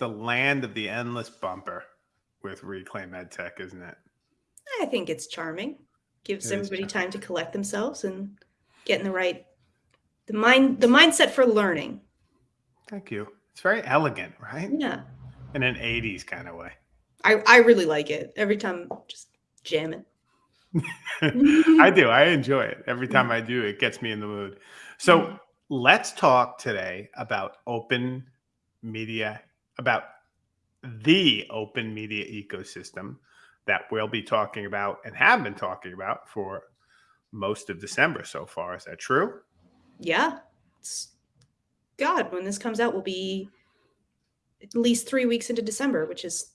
The land of the endless bumper with Reclaim EdTech, isn't it? I think it's charming. Gives It everybody time to collect themselves and get in the right the mind the mindset for learning. Thank you. It's very elegant, right? Yeah. In an 80s kind of way. I, I really like it. Every time just jamming. I do. I enjoy it. Every time I do, it gets me in the mood. So Mhm. let's talk today about open media, about the open media ecosystem that we'll be talking about and have been talking about for most of December so far. Is that true? Yeah. It's, God, when this comes out, we'll be at least three weeks into December, which is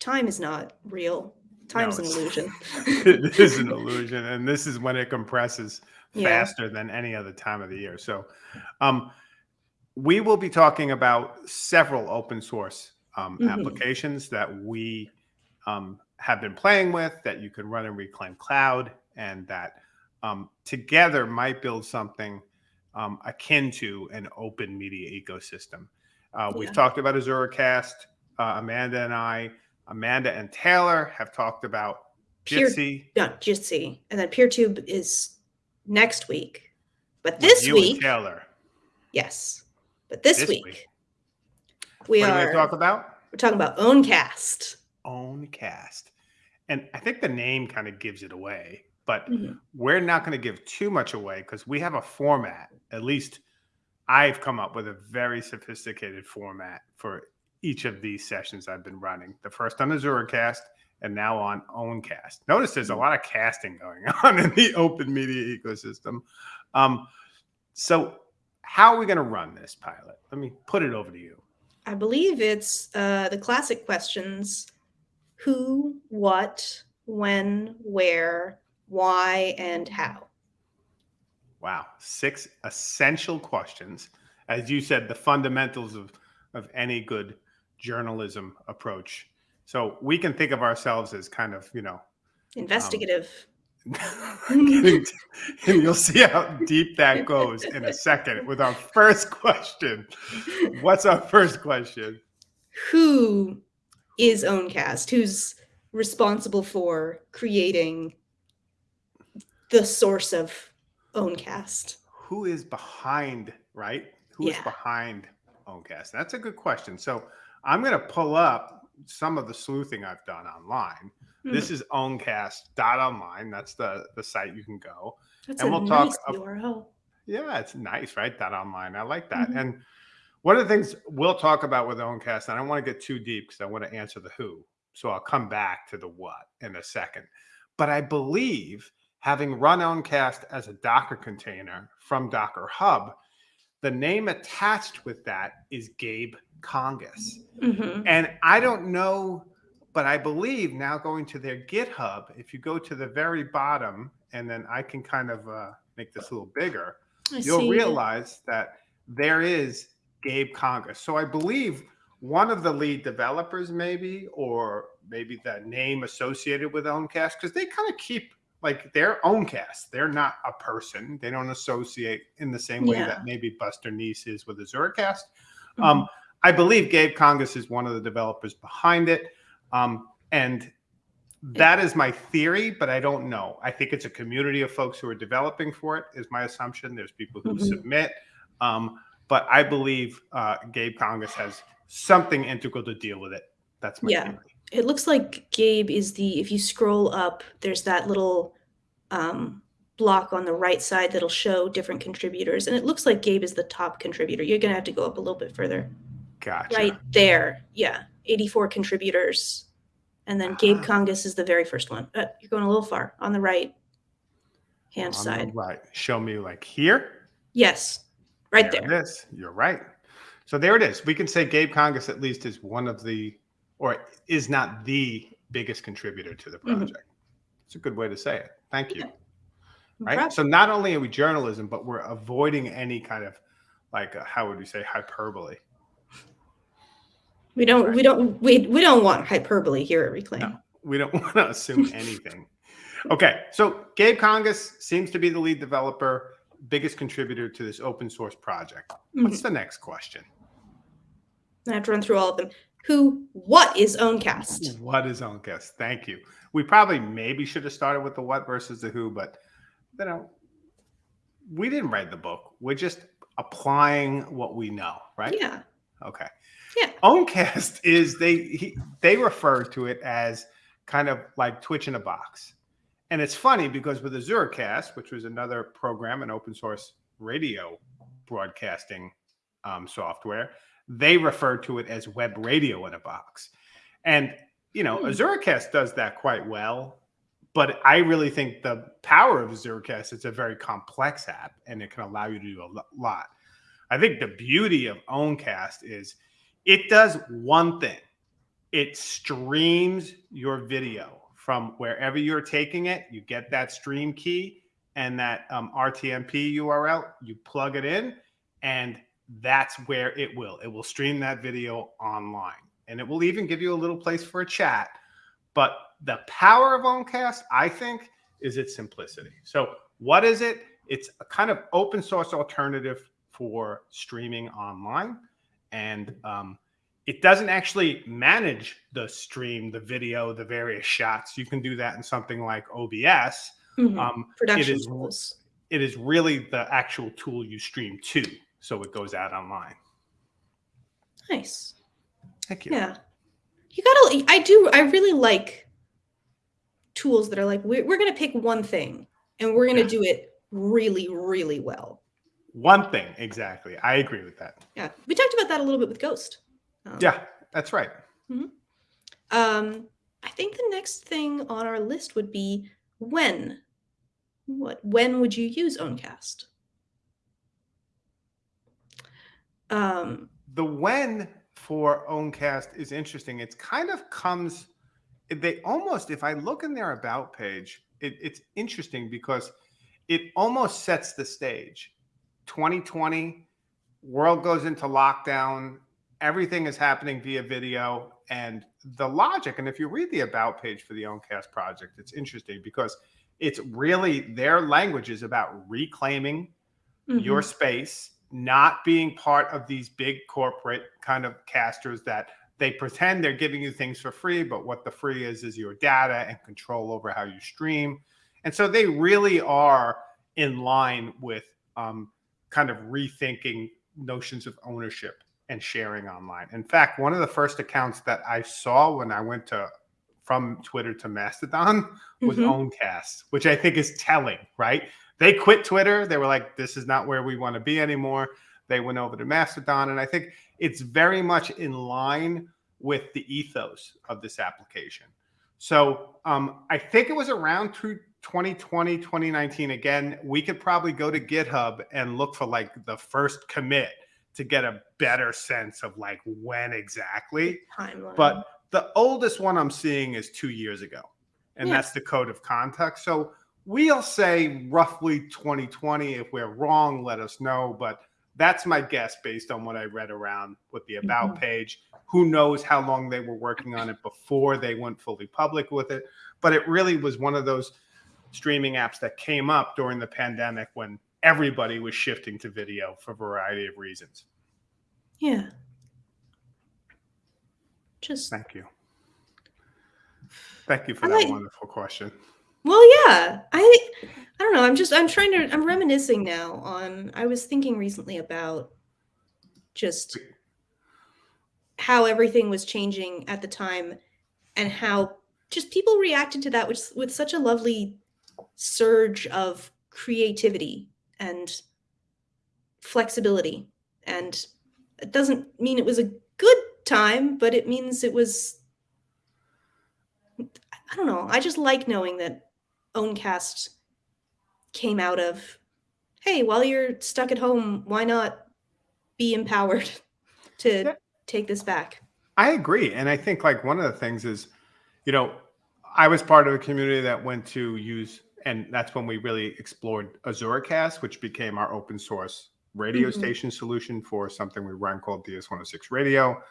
time is not real. Time's an illusion. it is an illusion. And this is when it compresses Yeah. faster than any other time of the year. So, um, we will be talking about several open source um, Mhm. applications that we um, have been playing with that you can run in Reclaim Cloud and that um, together might build something um, akin to an open media ecosystem. Uh, we've talked about AzuraCast. Uh, Amanda and I, Amanda and Taylor have talked about Peer- Jitsi. No, Jitsi. And then PeerTube is next week. But this you and week, Taylor. yes. But this, This week, week. we what are we are to talk about? we're talking about Owncast. Own cast. And I think the name kind of gives it away, but Mhm. we're not going to give too much away because we have a format. At least I've come up with a very sophisticated format for each of these sessions I've been running. The first on AzuraCast and now on Owncast. Notice there's a lot of casting going on in the open media ecosystem. Um, so, how are we going to run this pilot? Let me put it over to you. I believe it's uh, the classic questions who, what, when, where, why, and how. Wow, six essential questions. As you said, the fundamentals of, of any good journalism approach. So we can think of ourselves as kind of, you know, Investigative. getting to- and you'll see how deep that goes in a second with our first question. What's our first question? who is Owncast? Who's responsible for creating the source of Owncast? Who is behind, right? Who is Yeah. behind Owncast? That's a good question. So I'm going to pull up some of the sleuthing I've done online. This is owncast.online. That's the, the site you can go. That's and a we'll talk nice ab- URL. Yeah, it's nice, right? That online. I like that. Mhm. And one of the things we'll talk about with Owncast, and I don't want to get too deep because I want to answer the who. So I'll come back to the what in a second. But I believe having run Owncast as a Docker container from Docker Hub, the name attached with that is Gabe Kangas. Mhm. And I don't know, but I believe now going to their GitHub, if you go to the very bottom, and then I can kind of uh, make this a little bigger, I you'll see. realize that there is Gabe Kangas. So I believe one of the lead developers, maybe, or maybe the name associated with Owncast, because they kind of keep like their own cast. They're not a person. They don't associate in the same way Yeah. that maybe Buster Neece is with AzuraCast. Mhm. Um, I believe Gabe Kangas is one of the developers behind it. Um, and that is my theory, but I don't know. I think it's a community of folks who are developing for it, is my assumption. There's people who Mhm. submit. Um, but I believe uh, Gabe Kangas has something integral to deal with it. That's my Yeah. theory. It looks like Gabe is the if you scroll up, there's that little um, block on the right side that'll show different contributors, and it looks like Gabe is the top contributor. You're gonna have to go up a little bit further. Gotcha. Right there, yeah, 84 contributors, and then Gabe Ah. Kangas is the very first one. Uh, you're going a little far on the right hand On side. Right. Show me like here. Yes, right There there. it is. You're right. So there it is. We can say Gabe Kangas at least is one of the, or is not the biggest contributor to the Mhm. project. It's a good way to say it. Thank you. Yeah. Right. So not only are we journalism, but we're avoiding any kind of like, uh, how would we say, hyperbole. We don't. Right. We don't. We we don't want hyperbole here at Reclaim. No. We don't want to assume anything. Okay. So Gabe Kangas seems to be the lead developer, biggest contributor to this open source project. Mhm. What's the next question? I have to run through all of them. Who, what is Owncast? What is Owncast? Thank you. We probably maybe should have started with the what versus the who, but you know, we didn't write the book. We're just applying what we know, right? Yeah. Okay. Yeah. Owncast is they he, they refer to it as kind of like Twitch in a box. And it's funny because with Azuracast, which was another program, an open source radio broadcasting um, software, they refer to it as web radio in a box. And, you know, Hmm. Azuracast does that quite well. But I really think the power of Azuracast, it's a very complex app and it can allow you to do a lot. I think the beauty of Owncast is it does one thing it streams your video from wherever you're taking it. You get that stream key and that um, RTMP URL, you plug it in, and that's where it will. It will stream that video online. And it will even give you a little place for a chat. But the power of Owncast, I think, is its simplicity. So, what is it? It's a kind of open source alternative for streaming online. And um, it doesn't actually manage the stream, the video, the various shots. You can do that in something like OBS. Mhm. Um, Production is- tools. it is really the actual tool you stream to, so it goes out online. Nice. Thank you. Yeah. You gotta, I do, I really like tools that are like, we're, we're going to pick one thing and we're going to Yeah. do it really, really well. One thing exactly. I agree with that. Yeah. We talked about that a little bit with Ghost. Um, Yeah, that's right. Hmm. Um, I think the next thing on our list would be when. What when would you use Owncast? Um, The when for Owncast is interesting. It's kind of comes. They almost, if I look in their about page, it, it's interesting because it almost sets the stage. 2020, world goes into lockdown. Everything is happening via video, and the logic. And if you read the about page for the Owncast project, it's interesting because it's really their language is about reclaiming your mhm. space, not being part of these big corporate kind of casters that they pretend they're giving you things for free, but what the free is is your data and control over how you stream. And so they really are in line with um, kind of rethinking notions of ownership and sharing online. In fact, one of the first accounts that I saw when I went to from Twitter to Mastodon was Mhm. Owncast, which I think is telling, right? They quit Twitter. They were like, this is not where we want to be anymore. They went over to Mastodon. And I think it's very much in line with the ethos of this application. So um, I think it was around two- 2020, 2019. Again, we could probably go to GitHub and look for like the first commit to get a better sense of like when exactly. timeline. But the oldest one I'm seeing is two years ago, and Yeah. that's the code of conduct. So we'll say roughly 2020. If we're wrong, let us know. But that's my guess based on what I read around with the about Mhm. page. Who knows how long they were working on it before they went fully public with it? But it really was one of those streaming apps that came up during the pandemic when everybody was shifting to video for a variety of reasons. yeah. Just Thank you. Thank you for I that like- wonderful question. Well, yeah. I I don't know. I'm just I'm trying to I'm reminiscing now on I was thinking recently about just how everything was changing at the time and how just people reacted to that with with such a lovely surge of creativity and flexibility and it doesn't mean it was a good time but it means it was I don't know. I just like knowing that Owncast came out of, hey, while you're stuck at home, why not be empowered to Yeah. take this back? I agree. And I think like one of the things is, you know, I was part of a community that went to use, and that's when we really explored Azuracast, which became our open source radio Mhm. station solution for something we run called DS106 Radio.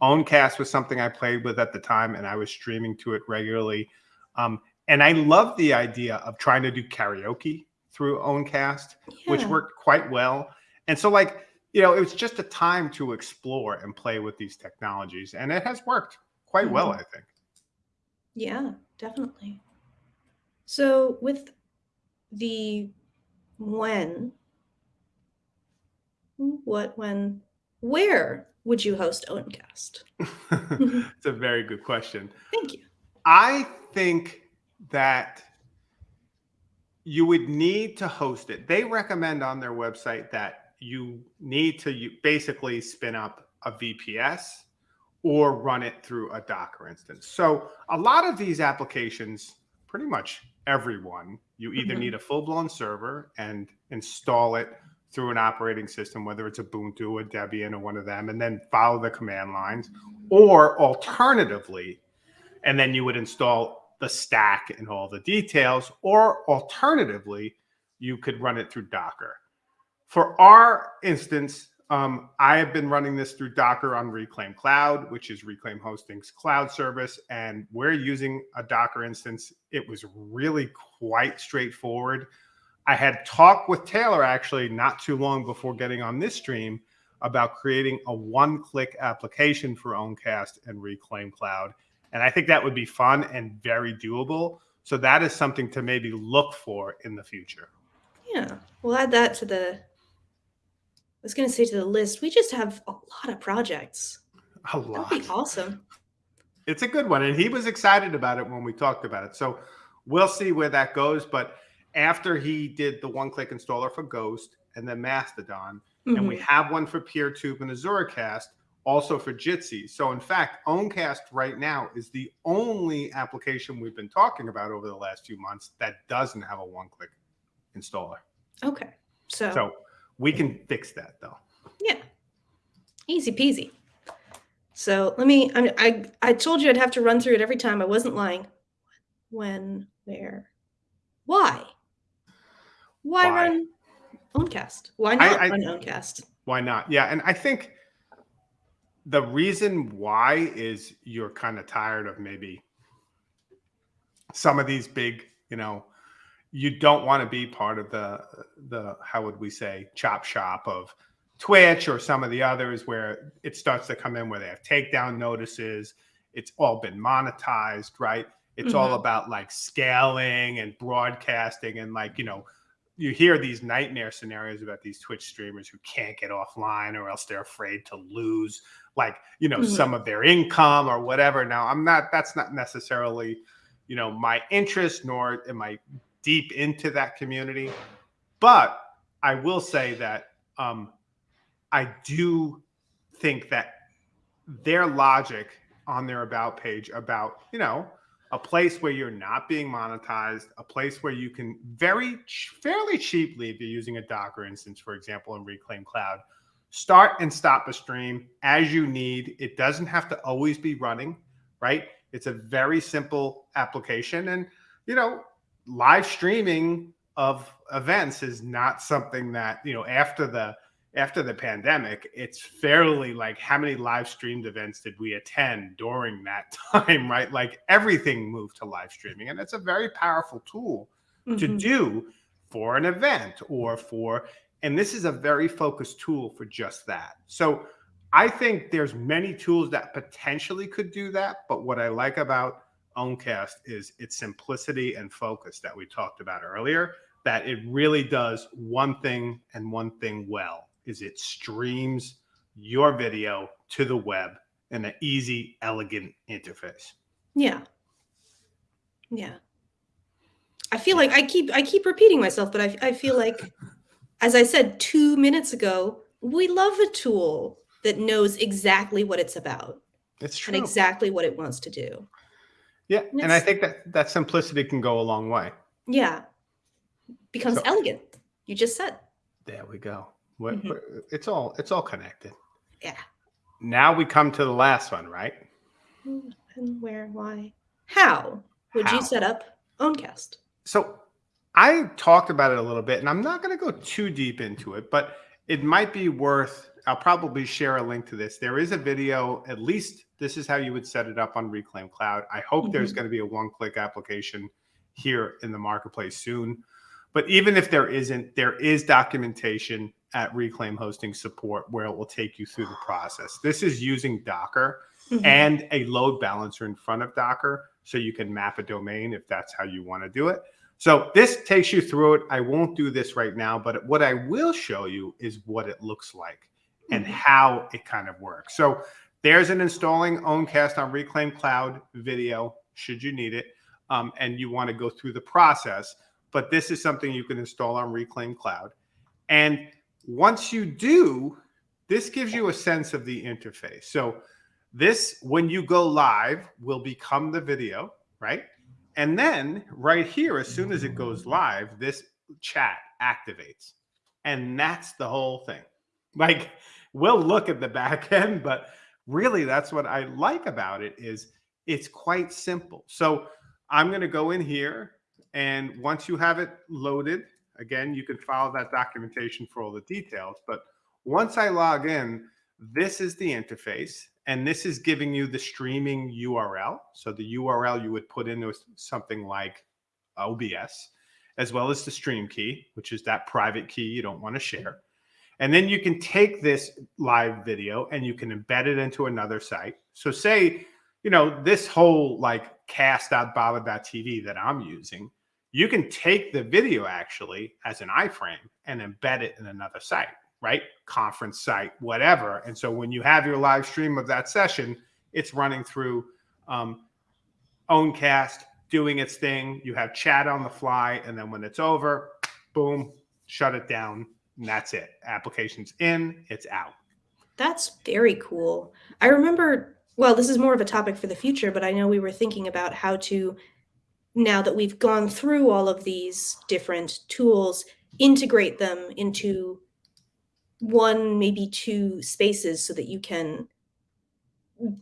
Owncast was something I played with at the time, and I was streaming to it regularly. Um, and I love the idea of trying to do karaoke through Owncast. which worked quite well. And so, like, you know, it was just a time to explore and play with these technologies, and it has worked quite well, Mhm. I think. Yeah, definitely. So with the when, what, when, where would you host Owncast? it's a very good question. Thank you. I think that you would need to host it. They recommend on their website that you need to basically spin up a VPS or run it through a Docker instance. So a lot of these applications, pretty much everyone, you either Mhm. need a full-blown server and install it through an operating system, whether it's Ubuntu or Debian or one of them, and then follow the command lines, or alternatively, and then you would install the stack and all the details, or alternatively, you could run it through Docker. For our instance, um, I have been running this through Docker on Reclaim Cloud, which is Reclaim Hosting's cloud service, and we're using a Docker instance. It was really quite straightforward. I had talked with Taylor actually not too long before getting on this stream about creating a one-click application for Owncast and Reclaim Cloud. And I think that would be fun and very doable. So that is something to maybe look for in the future. Yeah, we'll add that to the. I was going to say to the list. We just have a lot of projects. A lot. That'd be awesome. It's a good one. And he was excited about it when we talked about it. So we'll see where that goes. But after he did the one click installer for Ghost and then Mastodon, and we Mhm. have one for PeerTube and AzuraCast, also for Jitsi. So in fact, Owncast right now is the only application we've been talking about over the last few months that doesn't have a one-click installer. Okay, so, So we can fix that though. yeah, easy peasy. So let me. I, I I told you I'd have to run through it every time. I wasn't lying. When, where, why? Why, Why? run Owncast? Why I- not I- run Owncast? Why not? Yeah, and I think the reason why is you're kind of tired of maybe some of these big, you know, you don't want to be part of the the how would we say chop shop of Twitch or some of the others where it starts to come in where they have takedown notices. It's all been monetized, right? It's all Mhm. about like scaling and broadcasting and like, you know, you hear these nightmare scenarios about these Twitch streamers who can't get offline or else they're afraid to lose like, you know, Mhm. some of their income or whatever. Now, I'm not that's not necessarily, you know, my interest nor am I deep into that community. But I will say that um I do think that their logic on their about page about, you know, a place where you're not being monetized, a place where you can very fairly cheaply, if you're using a Docker instance, for example, in Reclaim Cloud, start and stop a stream as you need. It doesn't have to always be running, right? It's a very simple application. And, you know, live streaming of events is not something that, you know, after the after the pandemic, it's fairly like how many live streamed events did we attend during that time, right? Like everything moved to live streaming, and it's a very powerful tool to Mhm. do for an event or for, and this is a very focused tool for just that. So I think there's many tools that potentially could do that, but what I like about Owncast is its simplicity and focus that we talked about earlier. That it really does one thing and one thing well is it streams your video to the web in an easy, elegant interface. Yeah. Yeah. I feel like I keep I keep repeating myself, but I I feel like as I said 2 minutes ago, we love a tool that knows exactly what it's about It's true. and exactly what it wants to do. yeah, and and I think that that simplicity can go a long way. Yeah. Becomes So- elegant. You just said. There we go. What, Mhm. what- it's all it's all connected. Yeah. Now we come to the last one, right? And where, why? How would How. you set up Owncast? So I talked about it a little bit, and I'm not going to go too deep into it, but it might be worth. I'll probably share a link to this. There is a video. At least this is how you would set it up on Reclaim Cloud. I hope there's Mhm. going to be a one-click application here in the marketplace soon. But even if there isn't, there is documentation at Reclaim Hosting Support where it will take you through the process. This is using Docker Mhm. and a load balancer in front of Docker so you can map a domain if that's how you want to do it. So this takes you through it. I won't do this right now, but what I will show you is what it looks like and Mhm. how it kind of works. So there's an installing Owncast on Reclaim Cloud video, should you need it, um, and you want to go through the process. But this is something you can install on Reclaim Cloud. And once you do, this gives you a sense of the interface. So this, when you go live, will become the video, right? And then right here, as soon as it goes live, this chat activates. And that's the whole thing. Like we'll look at the back end, but really that's what I like about it is it's quite simple. So I'm going to go in here and once you have it loaded, again, you can follow that documentation for all the details. But once I log in, this is the interface and this is giving you the streaming URL. So the URL you would put into something like OBS, as well as the stream key, which is that private key you don't want to share. And then you can take this live video and you can embed it into another site. So say, you know, this whole like cast.bava.tv that I'm using, you can take the video actually as an iframe and embed it in another site, right? Conference site, whatever. And so when you have your live stream of that session, it's running through um, Owncast, doing its thing. You have chat on the fly. And then when it's over, boom, shut it down. And that's it. Application's in, it's out. That's very cool. I remember, well, this is more of a topic for the future, but I know we were thinking about how to, now that we've gone through all of these different tools, integrate them into one, maybe two spaces so that you can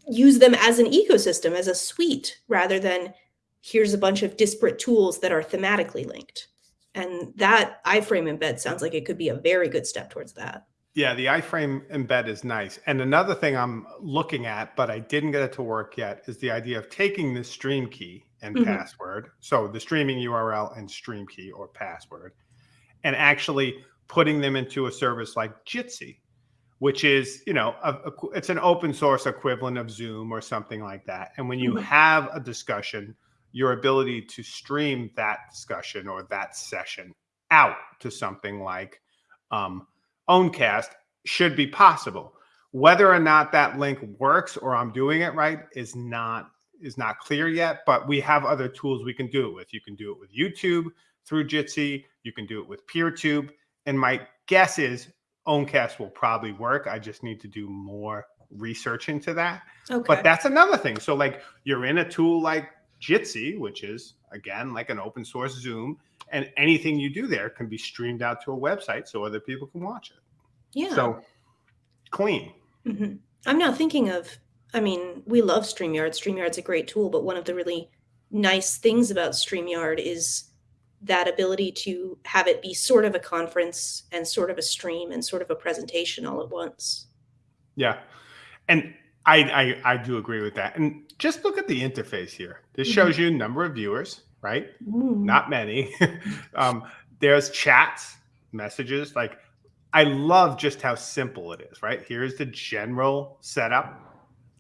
use them as an ecosystem, as a suite, rather than here's a bunch of disparate tools that are thematically linked. And that iframe embed sounds like it could be a very good step towards that. Yeah, the iframe embed is nice. And another thing I'm looking at, but I didn't get it to work yet, is the idea of taking the stream key and Mhm. password. So the streaming URL and stream key or password, and actually putting them into a service like Jitsi, which is, you know, a, a- it's an open source equivalent of Zoom or something like that. And when you Mhm. have a discussion, your ability to stream that discussion or that session out to something like um, Owncast should be possible. Whether or not that link works or I'm doing it right is not is not clear yet, but we have other tools we can do it with. You can do it with YouTube through Jitsi, you can do it with PeerTube, and my guess is Owncast will probably work. I just need to do more research into that. Okay. But that's another thing. So like you're in a tool like Jitsi, which is again like an open source Zoom, and anything you do there can be streamed out to a website so other people can watch it. yeah. So clean. hmm I'm now thinking of, I mean, we love StreamYard. StreamYard's a great tool, but one of the really nice things about StreamYard is that ability to have it be sort of a conference and sort of a stream and sort of a presentation all at once. Yeah. And I, I I do agree with that. And just look at the interface here. This Mhm. shows you number of viewers, right? Ooh. Not many. um, there's chats, messages. Like I love just how simple it is, right? Here's the general setup.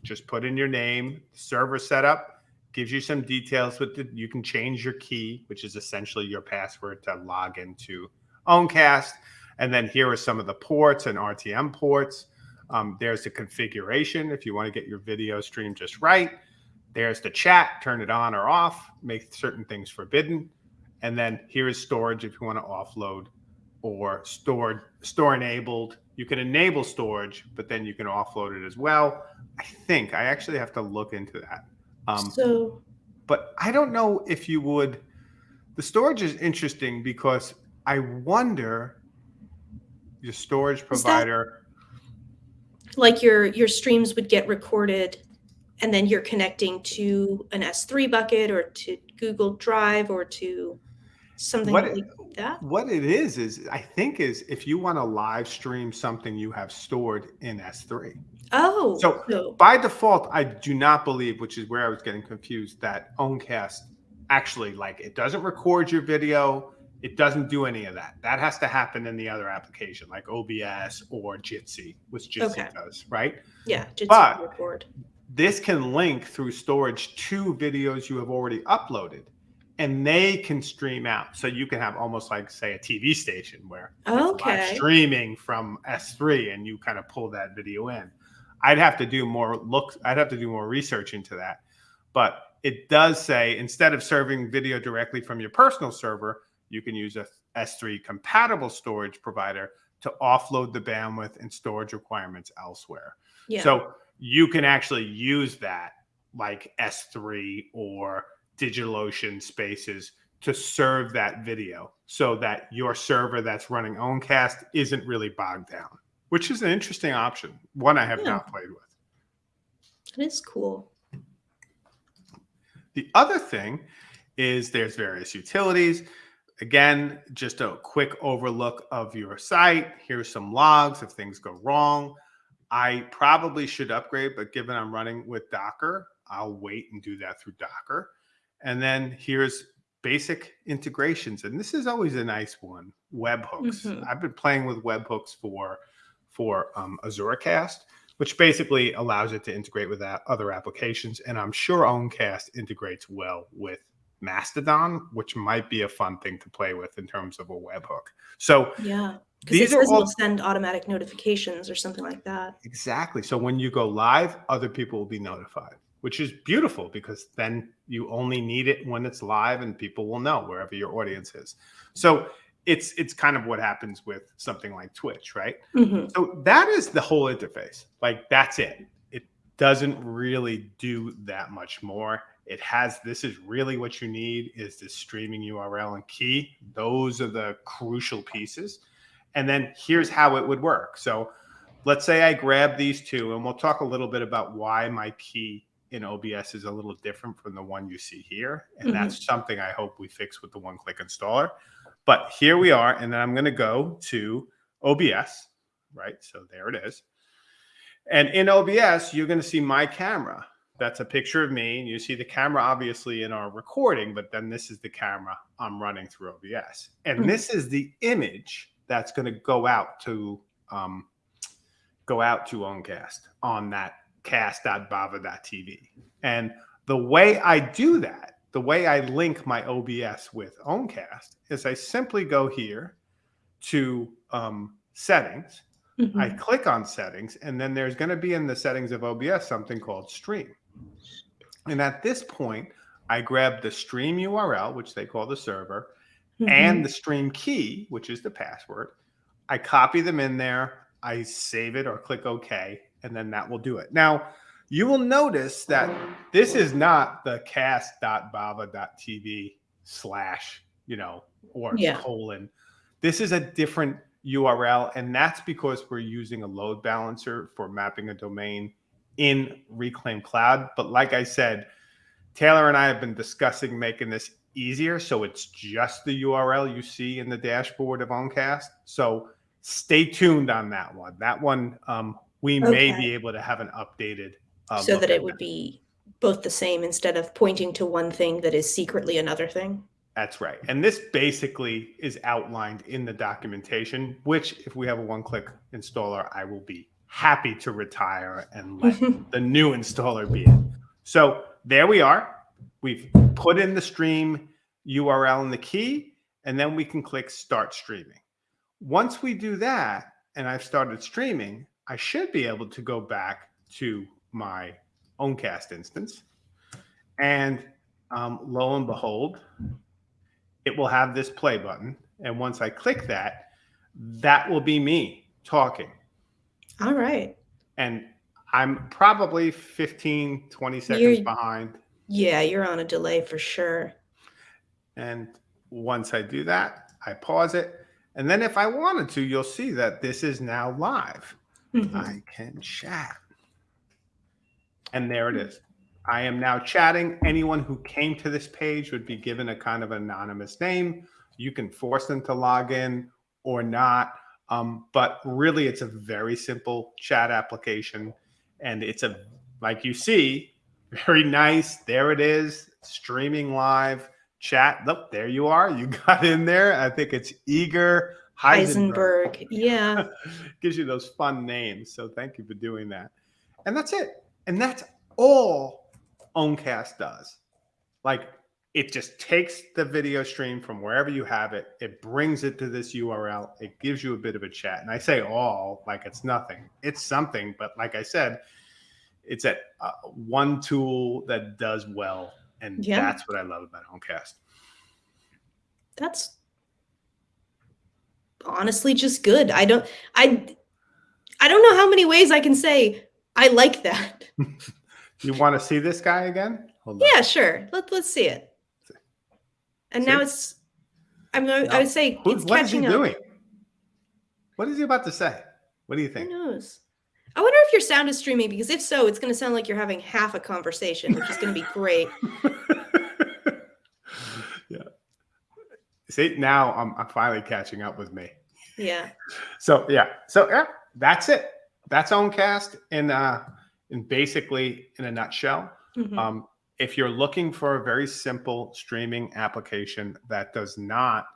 Just put in your name, server setup, gives you some details with the you can change your key, which is essentially your password to log into Owncast. And then here are some of the ports and RTM ports. Um, there's the configuration if you want to get your video stream just right. There's the chat, turn it on or off, make certain things forbidden. And then here is storage if you want to offload or stored, store enabled. You can enable storage, but then you can offload it as well. I think I actually have to look into that. Um, so, but I don't know if you would. The storage is interesting because I wonder your storage provider. like your your streams would get recorded and then you're connecting to an S3 bucket or to Google Drive or to something What like that. what it is is I think is if you want to live stream something you have stored in S3. Oh, So- so By default, I do not believe, which is where I was getting confused, that Owncast actually like it doesn't record your video. It doesn't do any of that. That has to happen in the other application, like OBS or Jitsi, which Jitsi Okay. does, right? Yeah, Jitsi But- record. This can link through storage to videos you have already uploaded, and they can stream out. So you can have almost like, say, a TV station where it's live Okay. streaming from S3 and you kind of pull that video in. I'd have to do more look, I'd have to do more research into that. But it does say instead of serving video directly from your personal server, you can use a S3 compatible storage provider to offload the bandwidth and storage requirements elsewhere. Yeah. So you can actually use that like S3 or DigitalOcean spaces to serve that video so that your server that's running Owncast isn't really bogged down, which is an interesting option. One I have Yeah. not played with. It is cool. The other thing is there's various utilities. Again, just a quick overlook of your site. Here's some logs if things go wrong. I probably should upgrade, but given I'm running with Docker, I'll wait and do that through Docker. And then here's basic integrations. And this is always a nice one, webhooks. Mhm. I've been playing with webhooks for for um, AzuraCast, which basically allows it to integrate with other applications. And I'm sure Owncast integrates well with Mastodon, which might be a fun thing to play with in terms of a webhook. So Yeah. Because it these are all send automatic notifications or something like that. Exactly. So when you go live, other people will be notified, which is beautiful because then you only need it when it's live and people will know wherever your audience is. So it's it's kind of what happens with something like Twitch, right? hmm So that is the whole interface. Like that's it. It doesn't really do that much more. It has this is really what you need is the streaming URL and key. Those are the crucial pieces. And then here's how it would work. So let's say I grab these two and we'll talk a little bit about why my key in OBS is a little different from the one you see here. And Mhm. that's something I hope we fix with the one click installer. But here we are. And then I'm going to go to OBS, right? So there it is. And in OBS, you're going to see my camera. That's a picture of me. And you see the camera obviously in our recording, but then this is the camera I'm running through OBS. And Mhm. this is the image that's going to go out to um, go out to Owncast on that cast.bava.tv. And the way I do that, the way I link my OBS with Owncast is I simply go here to um, settings. Mhm. I click on settings, and then there's going to be in the settings of OBS something called stream. And at this point, I grab the stream URL, which they call the server, Mhm. and the stream key, which is the password. I copy them in there, I save it or click OK, and then that will do it. Now, you will notice that this is not the cast.bava.tv slash, you know, or Yeah. colon. This is a different URL, and that's because we're using a load balancer for mapping a domain in Reclaim Cloud. But like I said, Taylor and I have been discussing making this easier. So it's just the URL you see in the dashboard of Owncast. So stay tuned on that one. That one, um, we may be able to have an updated. Uh, so that it would be both the same instead of pointing to one thing that is secretly another thing. That's right. And this basically is outlined in the documentation, which, if we have a one click installer, I will be happy to retire and let the new installer be it. So there we are. We've put in the stream URL and the key, and then we can click start streaming. Once we do that, and I've started streaming, I should be able to go back to my Owncast instance. And um, lo and behold, it will have this play button. And once I click that, that will be me talking. All right. And I'm probably 15, 20 seconds You're- behind. Yeah, you're on a delay for sure. And once I do that, I pause it. And then if I wanted to, you'll see that this is now live. Mhm. I can chat. And there it is. I am now chatting. Anyone who came to this page would be given a kind of anonymous name. You can force them to log in or not. Um, but really, it's a very simple chat application. And it's a, like you see, very nice. There it is, streaming live. chat. Look, there you are. You got in there. I think it's Eager Heisenberg. Heisenberg. Yeah. Gives you those fun names. So thank you for doing that. And that's it. And that's all Owncast does. Like it just takes the video stream from wherever you have it, it brings it to this URL, it gives you a bit of a chat. And I say all like it's nothing, it's something. But like I said, it's at uh, one tool that does well. And Yeah. that's what I love about Owncast. That's honestly just good. I don't I I don't know how many ways I can say I like that. You want to see this guy again? Hold on. Yeah, sure. Let, let's see it. And now it's I'm going No. I would say Who- it's what is he catching up. doing? What is he about to say? What do you think? Who knows? I wonder if your sound is streaming because if so, it's going to sound like you're having half a conversation, which is going to be great. yeah. See, now I'm, I'm finally catching up with me. Yeah. So yeah, so yeah, that's it. That's Owncast in uh in basically in a nutshell. Mhm. Um, if you're looking for a very simple streaming application that does not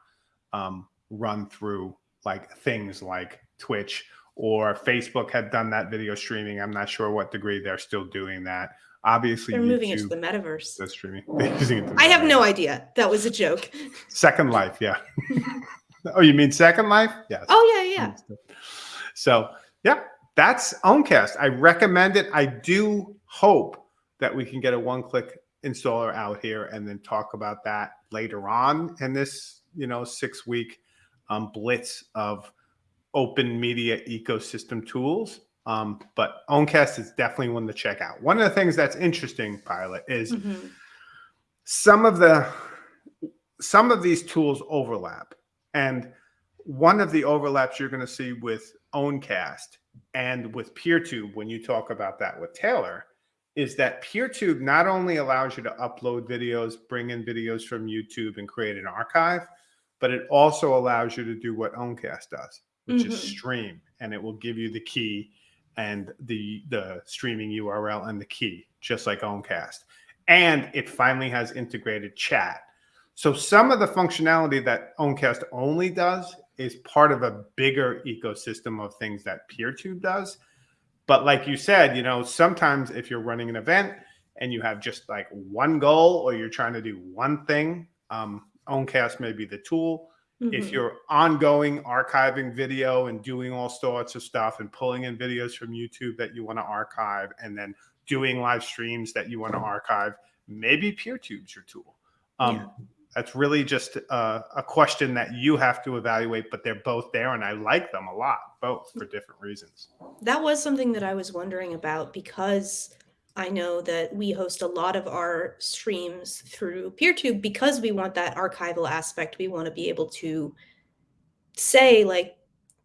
um, run through like things like Twitch or Facebook had done that video streaming. I'm not sure what degree they're still doing that. Obviously, They're moving it to the metaverse. does streaming. They're using it to I have no idea. That was a joke. Second Life, yeah. oh, you mean Second Life? Yes. Oh yeah, yeah. So yeah, that's Owncast. I recommend it. I do hope that we can get a one-click installer out here and then talk about that later on in this, you know, six-week um, blitz of open media ecosystem tools. Um, but Owncast is definitely one to check out. One of the things that's interesting, Pilot, is Mhm. some of the some of these tools overlap and one of the overlaps you're going to see with owncast and with peertube when you talk about that with taylor is that peertube not only allows you to upload videos bring in videos from youtube and create an archive but it also allows you to do what owncast does which is Mhm. stream and it will give you the key and the the streaming url and the key just like owncast and it finally has integrated chat. So some of the functionality that Owncast only does is part of a bigger ecosystem of things that PeerTube does. But like you said, you know, sometimes if you're running an event and you have just like one goal or you're trying to do one thing, um, Owncast may be the tool. If Mhm. you're ongoing archiving video and doing all sorts of stuff and pulling in videos from YouTube that you want to archive and then doing live streams that you want to archive, maybe PeerTube's your tool. Um, Yeah. That's really just uh, a question that you have to evaluate, but they're both there, and I like them a lot, both for different reasons. That was something that I was wondering about because I know that we host a lot of our streams through PeerTube because we want that archival aspect. We want to be able to say, like,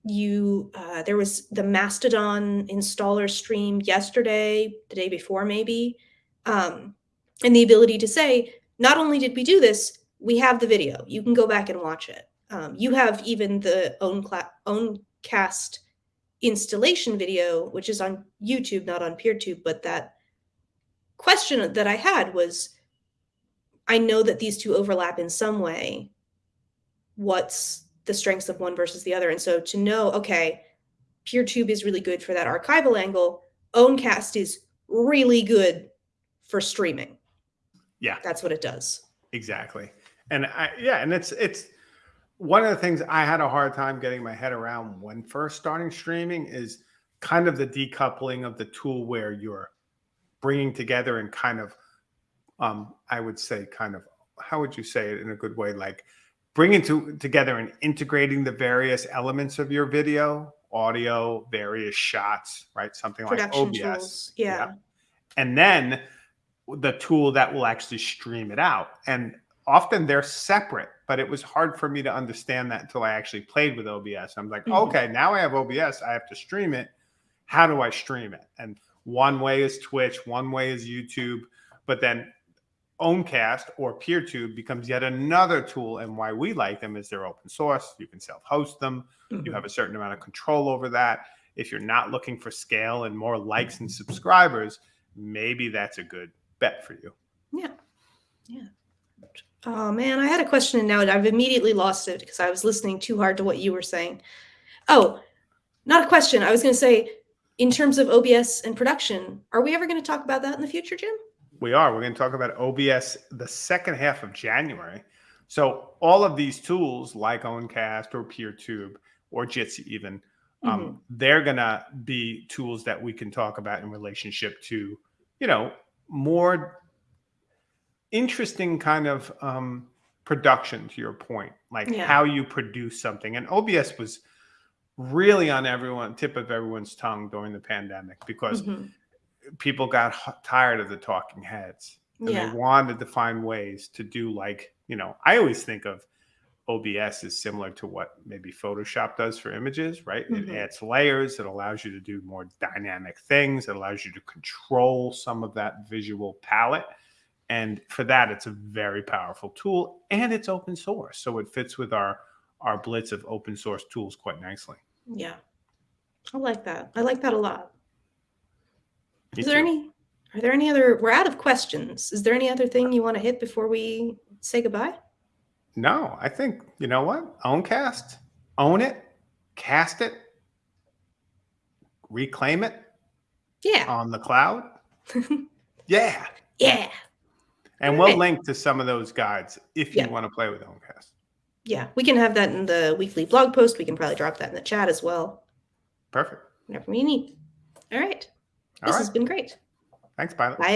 you, uh, there was the Mastodon installer stream yesterday, the day before, maybe, um, and the ability to say, not only did we do this, we have the video. You can go back and watch it. Um, you have even the own own cast installation video, which is on YouTube, not on PeerTube, but that question that I had was I know that these two overlap in some way. What's the strengths of one versus the other? And so to know, okay, PeerTube is really good for that archival angle, Owncast is really good for streaming. Yeah. That's what it does. Exactly. And I, yeah, and it's it's one of the things I had a hard time getting my head around when first starting streaming is kind of the decoupling of the tool where you're bringing together and kind of um I would say kind of how would you say it in a good way like bringing to, together and integrating the various elements of your video, audio, various shots, right? Something like Production OBS. tools. Yeah. and then the tool that will actually stream it out. And often they're separate, but it was hard for me to understand that until I actually played with OBS. I'm like, Mhm. okay, now I have OBS, I have to stream it. How do I stream it? And one way is Twitch, one way is YouTube, but then Owncast or PeerTube becomes yet another tool. And why we like them is they're open source. You can self-host them you Mhm. have a certain amount of control over that. If you're not looking for scale and more likes and subscribers, maybe that's a good bet for you. Yeah. Yeah. Oh man, I had a question and now I've immediately lost it because I was listening too hard to what you were saying. Oh, not a question. I was going to say, in terms of OBS and production, are we ever going to talk about that in the future, Jim? We are. We're going to talk about OBS the second half of January. So all of these tools like Owncast or PeerTube or Jitsi even, um, they're going to be tools that we can talk about in relationship to, you know, more interesting kind of um, production to your point, like Yeah. how you produce something. And OBS was really on everyone tip of everyone's tongue during the pandemic because Mhm. people got tired of the talking heads and Yeah. they wanted to find ways to do like you know i always think of obs is similar to what maybe photoshop does for images right Mhm. it adds layers it allows you to do more dynamic things it allows you to control some of that visual palette and for that it's a very powerful tool and it's open source so it fits with our our blitz of open source tools quite nicely Yeah. I like that. I like that a lot. Me Is there too. any are there any other we're out of questions. Is there any other thing you want to hit before we say goodbye? No, I think you know what? Own cast, own it, cast it, reclaim it Yeah. on the cloud. Yeah, yeah. and we'll Alright. link to some of those guides if you want to play with Owncast. Yeah. We can have that in the weekly blog post. We can probably drop that in the chat as well. Perfect. Whenever we need. All right. All This right. has been great. Thanks, Pilot. Bye